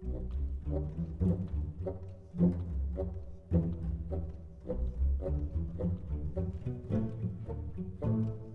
Thank you.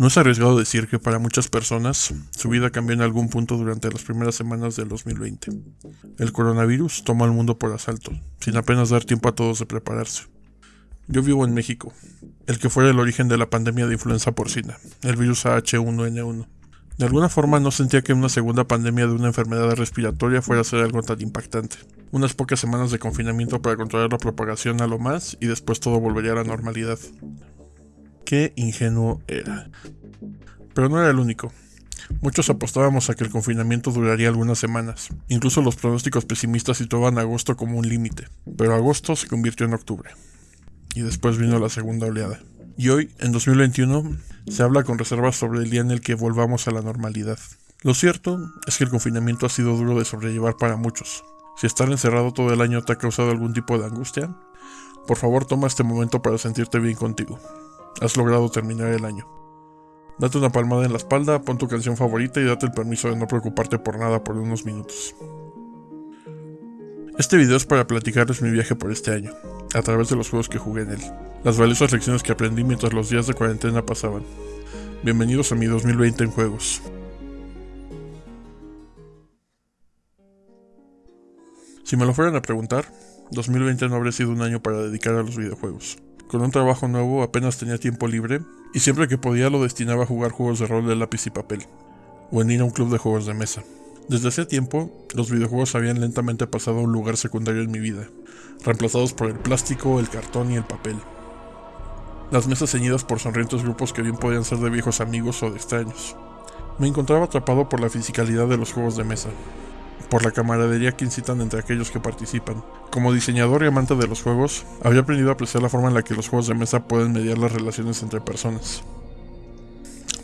No es arriesgado decir que para muchas personas su vida cambió en algún punto durante las primeras semanas del 2020. El coronavirus toma al mundo por asalto, sin apenas dar tiempo a todos de prepararse. Yo vivo en México, el que fuera el origen de la pandemia de influenza porcina, el virus H1N1. De alguna forma no sentía que una segunda pandemia de una enfermedad respiratoria fuera a ser algo tan impactante. Unas pocas semanas de confinamiento para controlar la propagación a lo más y después todo volvería a la normalidad. Qué ingenuo era. Pero no era el único. Muchos apostábamos a que el confinamiento duraría algunas semanas. Incluso los pronósticos pesimistas situaban agosto como un límite. Pero agosto se convirtió en octubre. Y después vino la segunda oleada. Y hoy, en 2021, se habla con reservas sobre el día en el que volvamos a la normalidad. Lo cierto es que el confinamiento ha sido duro de sobrellevar para muchos. Si estar encerrado todo el año te ha causado algún tipo de angustia, por favor toma este momento para sentirte bien contigo. Has logrado terminar el año. Date una palmada en la espalda, pon tu canción favorita y date el permiso de no preocuparte por nada por unos minutos. Este video es para platicarles mi viaje por este año, a través de los juegos que jugué en él, las valiosas lecciones que aprendí mientras los días de cuarentena pasaban. Bienvenidos a mi 2020 en juegos. Si me lo fueran a preguntar, 2020 no habría sido un año para dedicar a los videojuegos. Con un trabajo nuevo apenas tenía tiempo libre y siempre que podía lo destinaba a jugar juegos de rol de lápiz y papel, o en ir a un club de juegos de mesa. Desde ese tiempo, los videojuegos habían lentamente pasado a un lugar secundario en mi vida, reemplazados por el plástico, el cartón y el papel. Las mesas ceñidas por sonrientes grupos que bien podían ser de viejos amigos o de extraños. Me encontraba atrapado por la fisicalidad de los juegos de mesa, por la camaradería que incitan entre aquellos que participan. Como diseñador y amante de los juegos, había aprendido a apreciar la forma en la que los juegos de mesa pueden mediar las relaciones entre personas.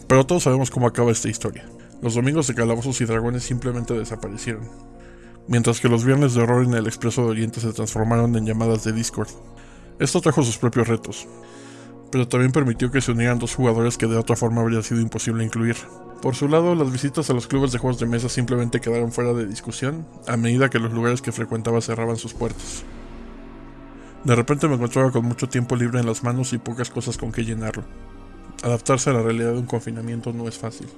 Pero todos sabemos cómo acaba esta historia. Los domingos de calabozos y dragones simplemente desaparecieron, mientras que los viernes de horror en el Expreso de Oriente se transformaron en llamadas de Discord. Esto trajo sus propios retos, pero también permitió que se unieran dos jugadores que de otra forma habría sido imposible incluir. Por su lado, las visitas a los clubes de juegos de mesa simplemente quedaron fuera de discusión a medida que los lugares que frecuentaba cerraban sus puertas. De repente me encontraba con mucho tiempo libre en las manos y pocas cosas con que llenarlo. adaptarse a la realidad de un confinamiento no es fácil.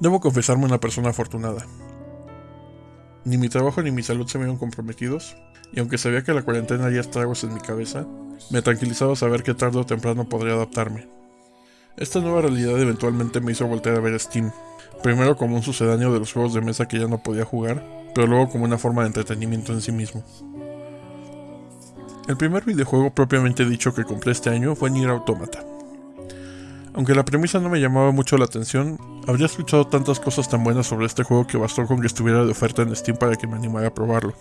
Debo confesarme una persona afortunada. Ni mi trabajo ni mi salud se vieron comprometidos, y aunque sabía que la cuarentena haría estragos en mi cabeza, me tranquilizaba saber que tarde o temprano podría adaptarme. Esta nueva realidad eventualmente me hizo voltear a ver Steam, primero como un sucedáneo de los juegos de mesa que ya no podía jugar, pero luego como una forma de entretenimiento en sí mismo. El primer videojuego propiamente dicho que compré este año fue Nier Automata. Aunque la premisa no me llamaba mucho la atención, habría escuchado tantas cosas tan buenas sobre este juego que bastó con que estuviera de oferta en Steam para que me animara a probarlo.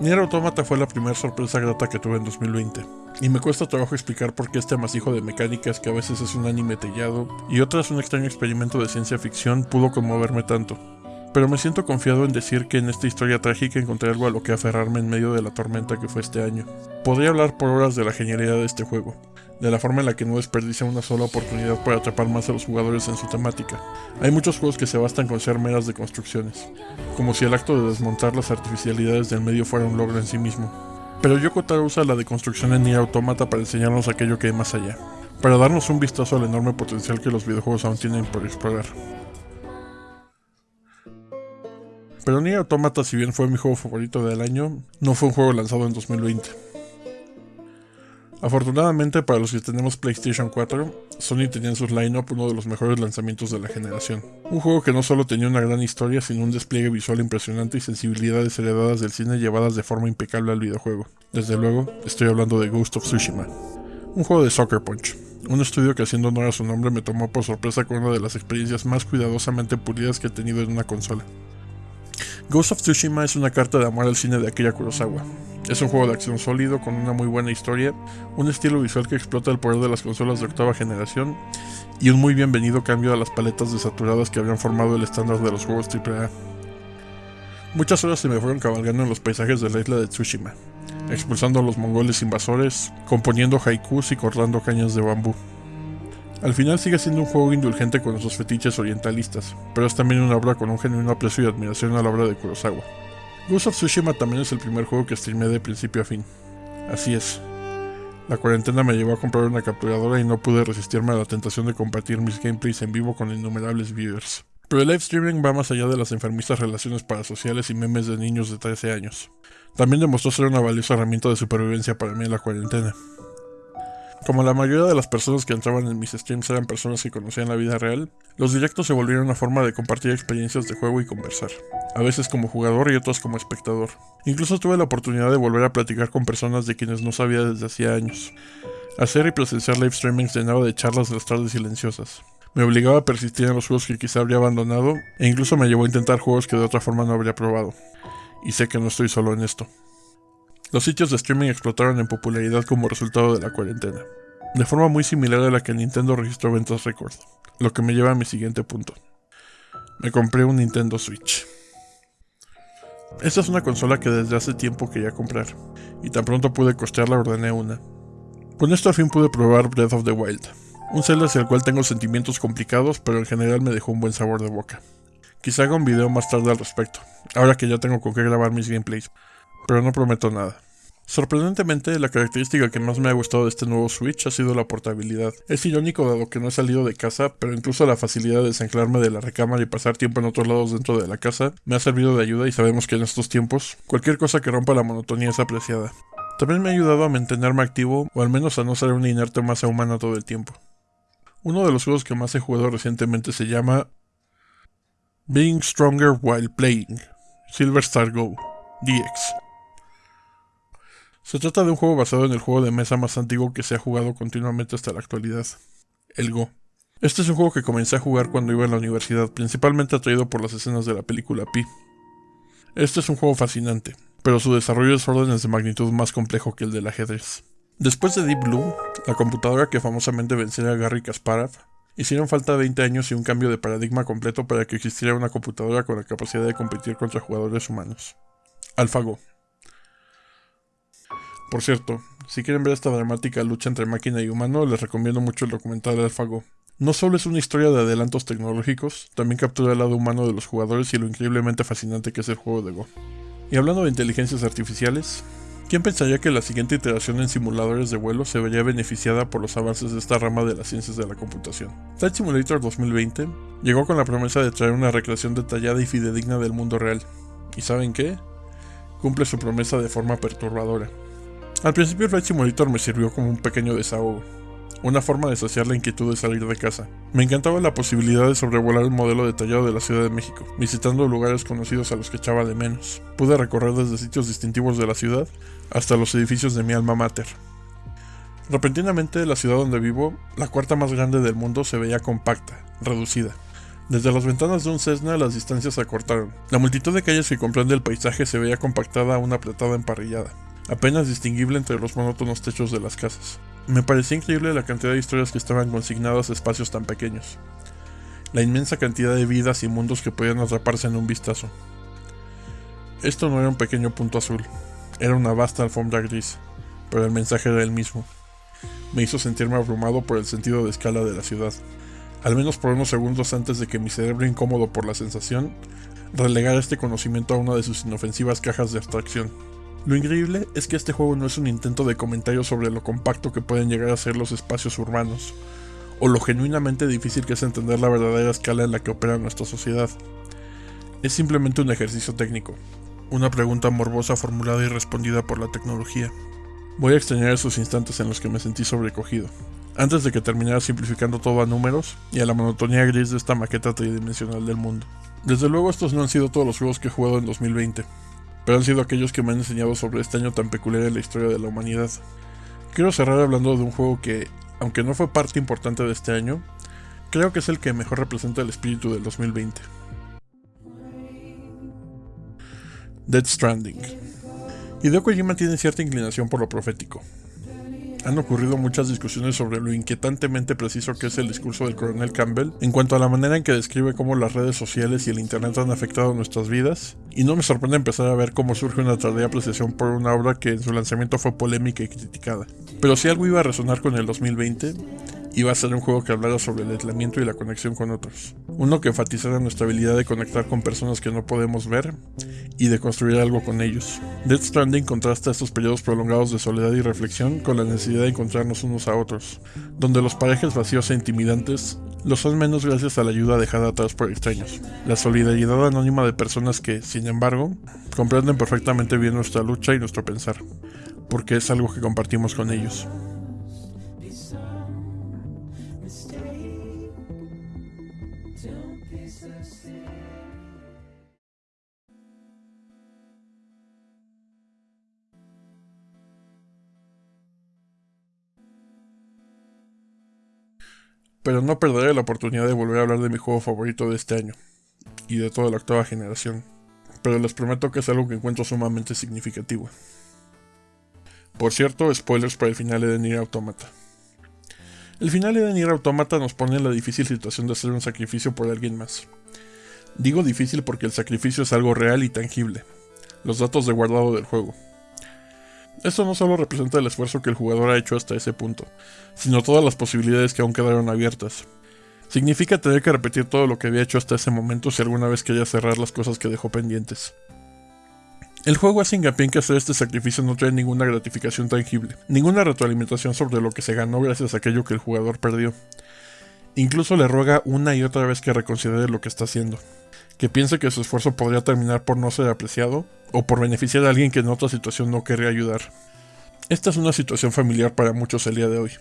Nier Automata fue la primera sorpresa grata que tuve en 2020, y me cuesta trabajo explicar por qué este amasijo de mecánicas que a veces es un anime tellado y otras un extraño experimento de ciencia ficción pudo conmoverme tanto. Pero me siento confiado en decir que en esta historia trágica encontré algo a lo que aferrarme en medio de la tormenta que fue este año. Podría hablar por horas de la genialidad de este juego, de la forma en la que no desperdicia una sola oportunidad para atrapar más a los jugadores en su temática. Hay muchos juegos que se bastan con ser meras de construcciones, como si el acto de desmontar las artificialidades del medio fuera un logro en sí mismo. Pero Yoko Taro usa la deconstrucción en Nier Automata para enseñarnos aquello que hay más allá, para darnos un vistazo al enorme potencial que los videojuegos aún tienen por explorar. Pero Nier Automata, si bien fue mi juego favorito del año, no fue un juego lanzado en 2020. Afortunadamente para los que tenemos PlayStation 4, Sony tenía en sus line-up uno de los mejores lanzamientos de la generación. Un juego que no solo tenía una gran historia, sino un despliegue visual impresionante y sensibilidades heredadas del cine llevadas de forma impecable al videojuego. Desde luego, estoy hablando de Ghost of Tsushima. Un juego de Soccer Punch, un estudio que haciendo honor a su nombre me tomó por sorpresa con una de las experiencias más cuidadosamente pulidas que he tenido en una consola. Ghost of Tsushima es una carta de amor al cine de Akira Kurosawa, es un juego de acción sólido con una muy buena historia, un estilo visual que explota el poder de las consolas de octava generación y un muy bienvenido cambio a las paletas desaturadas que habían formado el estándar de los juegos AAA. Muchas horas se me fueron cabalgando en los paisajes de la isla de Tsushima, expulsando a los mongoles invasores, componiendo haikus y cortando cañas de bambú. Al final sigue siendo un juego indulgente con sus fetiches orientalistas, pero es también una obra con un genuino aprecio y admiración a la obra de Kurosawa. Ghost of Tsushima también es el primer juego que streamé de principio a fin. Así es. La cuarentena me llevó a comprar una capturadora y no pude resistirme a la tentación de compartir mis gameplays en vivo con innumerables viewers. Pero el live streaming va más allá de las enfermizas relaciones parasociales y memes de niños de 13 años. También demostró ser una valiosa herramienta de supervivencia para mí en la cuarentena. Como la mayoría de las personas que entraban en mis streams eran personas que conocían la vida real, los directos se volvieron una forma de compartir experiencias de juego y conversar, a veces como jugador y otras como espectador. Incluso tuve la oportunidad de volver a platicar con personas de quienes no sabía desde hacía años. Hacer y presenciar live streaming llenaba de charlas de las tardes silenciosas. Me obligaba a persistir en los juegos que quizá habría abandonado e incluso me llevó a intentar juegos que de otra forma no habría probado. Y sé que no estoy solo en esto. Los sitios de streaming explotaron en popularidad como resultado de la cuarentena, de forma muy similar a la que Nintendo registró ventas récord, lo que me lleva a mi siguiente punto. Me compré un Nintendo Switch. Esta es una consola que desde hace tiempo quería comprar, y tan pronto pude costearla ordené una. Con esto al fin pude probar Breath of the Wild, un Zelda hacia el cual tengo sentimientos complicados, pero en general me dejó un buen sabor de boca. Quizá haga un video más tarde al respecto, ahora que ya tengo con qué grabar mis gameplays, pero no prometo nada. Sorprendentemente, la característica que más me ha gustado de este nuevo Switch ha sido la portabilidad. Es irónico dado que no he salido de casa, pero incluso la facilidad de desanclarme de la recámara y pasar tiempo en otros lados dentro de la casa me ha servido de ayuda y sabemos que en estos tiempos cualquier cosa que rompa la monotonía es apreciada. También me ha ayudado a mantenerme activo o al menos a no ser una inerte masa humana todo el tiempo. Uno de los juegos que más he jugado recientemente se llama Being Stronger While Playing, Silver Star Go, DX. Se trata de un juego basado en el juego de mesa más antiguo que se ha jugado continuamente hasta la actualidad, el Go. Este es un juego que comencé a jugar cuando iba a la universidad, principalmente atraído por las escenas de la película Pi. Este es un juego fascinante, pero su desarrollo es órdenes de magnitud más complejo que el del ajedrez. Después de Deep Blue, la computadora que famosamente venció a Gary Kasparov, hicieron falta 20 años y un cambio de paradigma completo para que existiera una computadora con la capacidad de competir contra jugadores humanos. AlphaGo. Por cierto, si quieren ver esta dramática lucha entre máquina y humano, les recomiendo mucho el documental AlphaGo. No solo es una historia de adelantos tecnológicos, también captura el lado humano de los jugadores y lo increíblemente fascinante que es el juego de Go. Y hablando de inteligencias artificiales, ¿quién pensaría que la siguiente iteración en simuladores de vuelo se vería beneficiada por los avances de esta rama de las ciencias de la computación? Flight Simulator 2020 llegó con la promesa de traer una recreación detallada y fidedigna del mundo real. ¿Y saben qué? Cumple su promesa de forma perturbadora. Al principio Flight Simulator me sirvió como un pequeño desahogo, una forma de saciar la inquietud de salir de casa. Me encantaba la posibilidad de sobrevolar el modelo detallado de la Ciudad de México, visitando lugares conocidos a los que echaba de menos. Pude recorrer desde sitios distintivos de la ciudad hasta los edificios de mi alma mater. Repentinamente, la ciudad donde vivo, la cuarta más grande del mundo, se veía compacta, reducida. Desde las ventanas de un Cessna las distancias se acortaron. La multitud de calles que comprende el paisaje se veía compactada a una apretada emparrillada, apenas distinguible entre los monótonos techos de las casas. Me parecía increíble la cantidad de historias que estaban consignadas a espacios tan pequeños. La inmensa cantidad de vidas y mundos que podían atraparse en un vistazo. Esto no era un pequeño punto azul, era una vasta alfombra gris, pero el mensaje era el mismo. Me hizo sentirme abrumado por el sentido de escala de la ciudad, al menos por unos segundos antes de que mi cerebro incómodo por la sensación relegara este conocimiento a una de sus inofensivas cajas de abstracción. Lo increíble es que este juego no es un intento de comentario sobre lo compacto que pueden llegar a ser los espacios urbanos, o lo genuinamente difícil que es entender la verdadera escala en la que opera nuestra sociedad. Es simplemente un ejercicio técnico, una pregunta morbosa formulada y respondida por la tecnología. Voy a extrañar esos instantes en los que me sentí sobrecogido, antes de que terminara simplificando todo a números y a la monotonía gris de esta maqueta tridimensional del mundo. Desde luego estos no han sido todos los juegos que he jugado en 2020, pero han sido aquellos que me han enseñado sobre este año tan peculiar en la historia de la humanidad. Quiero cerrar hablando de un juego que, aunque no fue parte importante de este año, creo que es el que mejor representa el espíritu del 2020. Dead Stranding. Hideo Kojima tiene cierta inclinación por lo profético, han ocurrido muchas discusiones sobre lo inquietantemente preciso que es el discurso del coronel Campbell en cuanto a la manera en que describe cómo las redes sociales y el internet han afectado nuestras vidas, y no me sorprende empezar a ver cómo surge una tardía apreciación por una obra que en su lanzamiento fue polémica y criticada. Pero si algo iba a resonar con el 2020, iba a ser un juego que hablara sobre el aislamiento y la conexión con otros. Uno que enfatizara nuestra habilidad de conectar con personas que no podemos ver y de construir algo con ellos. Death Stranding contrasta estos periodos prolongados de soledad y reflexión con la necesidad de encontrarnos unos a otros, donde los parajes vacíos e intimidantes lo son menos gracias a la ayuda dejada atrás por extraños. La solidaridad anónima de personas que, sin embargo, comprenden perfectamente bien nuestra lucha y nuestro pensar, porque es algo que compartimos con ellos. Pero no perderé la oportunidad de volver a hablar de mi juego favorito de este año, y de toda la octava generación, pero les prometo que es algo que encuentro sumamente significativo. Por cierto, spoilers para el final de Nier Automata. El final de Nier Automata nos pone en la difícil situación de hacer un sacrificio por alguien más. Digo difícil porque el sacrificio es algo real y tangible, los datos de guardado del juego, esto no solo representa el esfuerzo que el jugador ha hecho hasta ese punto, sino todas las posibilidades que aún quedaron abiertas. Significa tener que repetir todo lo que había hecho hasta ese momento si alguna vez quería cerrar las cosas que dejó pendientes. El juego hace hincapié en que hacer este sacrificio no trae ninguna gratificación tangible, ninguna retroalimentación sobre lo que se ganó gracias a aquello que el jugador perdió. Incluso le ruega una y otra vez que reconsidere lo que está haciendo, que piense que su esfuerzo podría terminar por no ser apreciado o por beneficiar a alguien que en otra situación no querría ayudar. Esta es una situación familiar para muchos el día de hoy.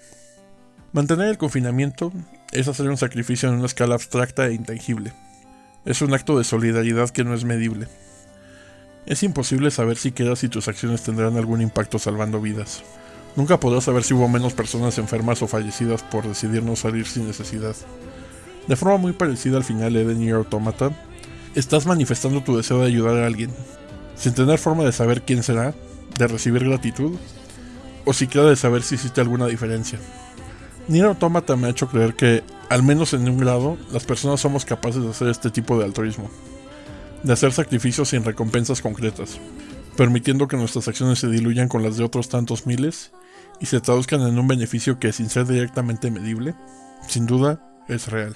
Mantener el confinamiento es hacer un sacrificio en una escala abstracta e intangible. Es un acto de solidaridad que no es medible. Es imposible saber siquiera si tus acciones tendrán algún impacto salvando vidas. Nunca podrás saber si hubo menos personas enfermas o fallecidas por decidir no salir sin necesidad. De forma muy parecida al final de The Automata, estás manifestando tu deseo de ayudar a alguien, sin tener forma de saber quién será, de recibir gratitud, o siquiera de saber si existe alguna diferencia. Nier Automata me ha hecho creer que, al menos en un grado, las personas somos capaces de hacer este tipo de altruismo, de hacer sacrificios sin recompensas concretas, permitiendo que nuestras acciones se diluyan con las de otros tantos miles y se traduzcan en un beneficio que, sin ser directamente medible, sin duda, es real.